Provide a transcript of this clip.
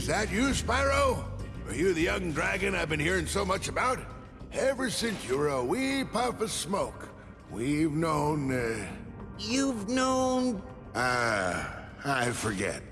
Is that you, Spyro? Are you the young dragon I've been hearing so much about? Ever since you were a wee puff of smoke, we've known, uh... You've known... Uh, I forget.